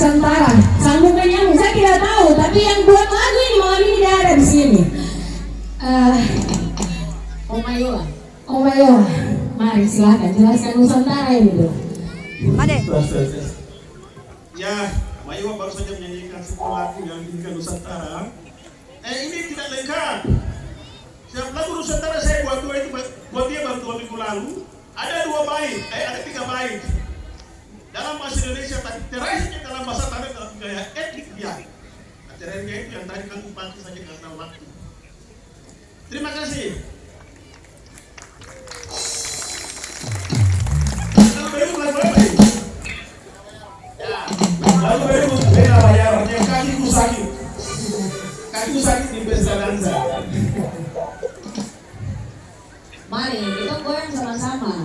Nusantara. Sambungan nyambung. Saya tidak tahu, tapi yang buat lagu ini malam ini tidak ada di sini. Uh, Omayola. Omayola. Mari silakan jelaskan Nusantara ini dulu. Made. Ya, Mayola baru saja menyanyikan sebuah lagu yang dinyanyikan Nusantara. Eh ini tidak lengkap. Siap lagu Nusantara saya buat dua itu buat dia baru dua minggu lalu. Ada dua bait, eh ada tiga bait dalam bahasa Indonesia tapi terakhirnya dalam bahasa tanah dalam gaya etnik dia. Nah, terakhirnya itu yang tadi kan pantas saja karena waktu. Terima kasih. Lalu baru ya beda bayarannya kakiku sakit. Kakiku sakit di pesta dansa. Mari kita goyang sama-sama.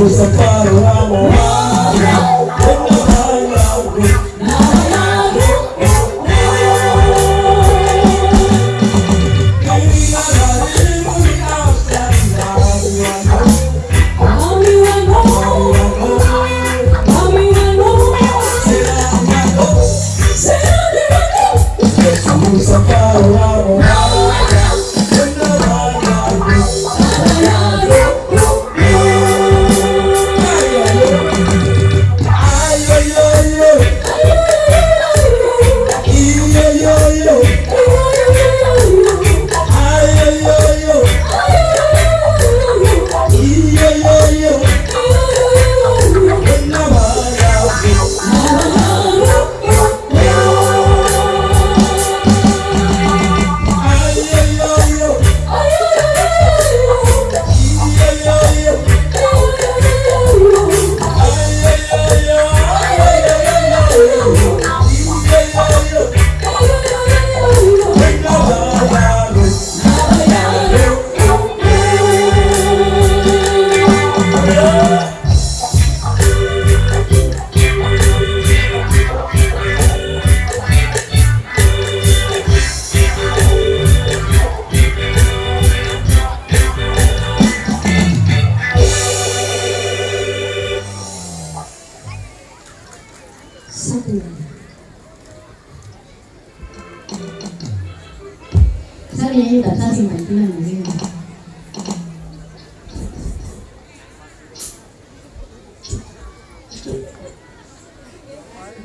força para o amor.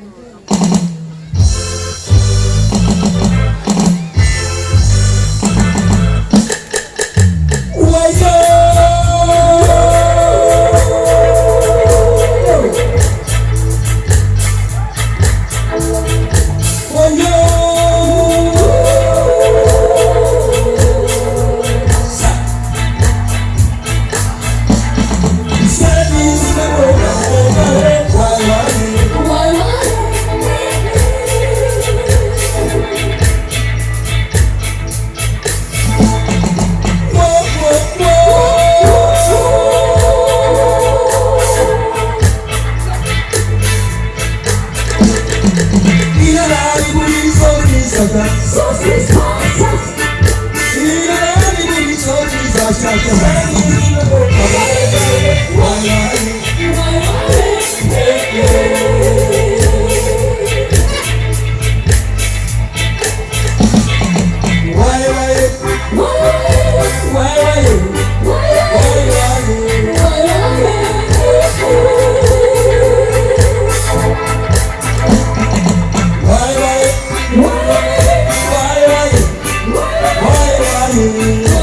Lord. Why, you. why, why, why, why, why, why, why,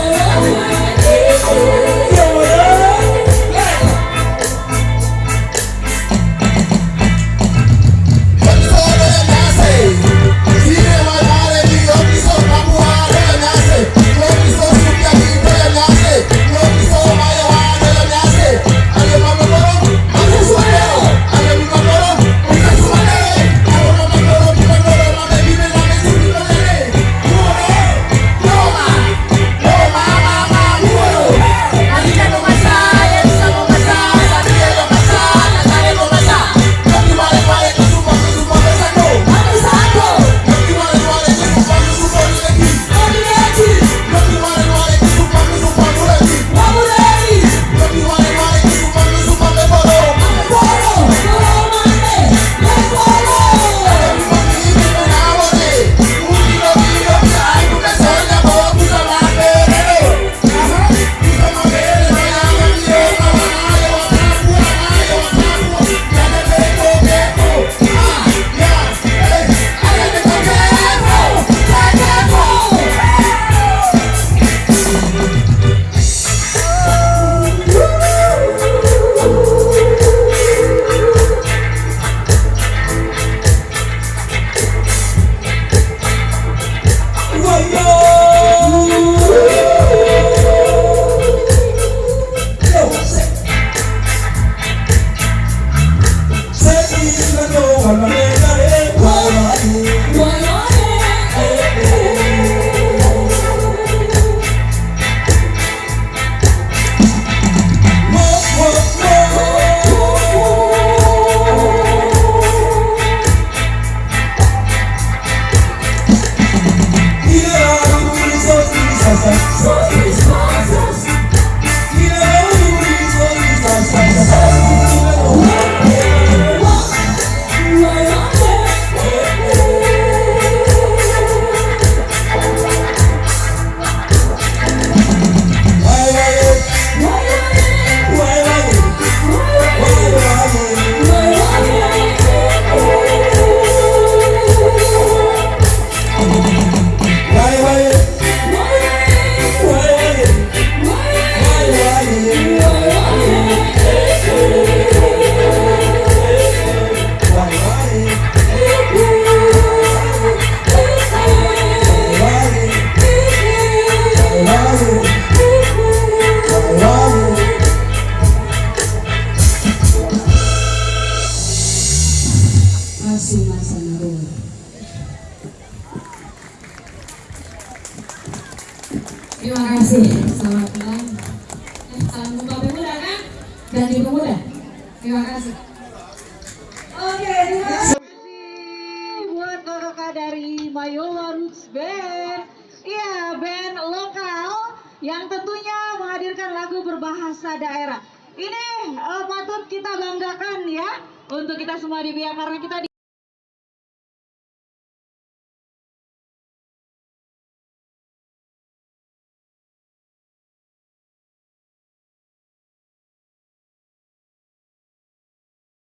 buat kakak dari Mayowa Roots Band. Iya, band lokal yang tentunya menghadirkan lagu berbahasa daerah. Ini eh, patut kita banggakan ya untuk kita semua di pihak karena kita di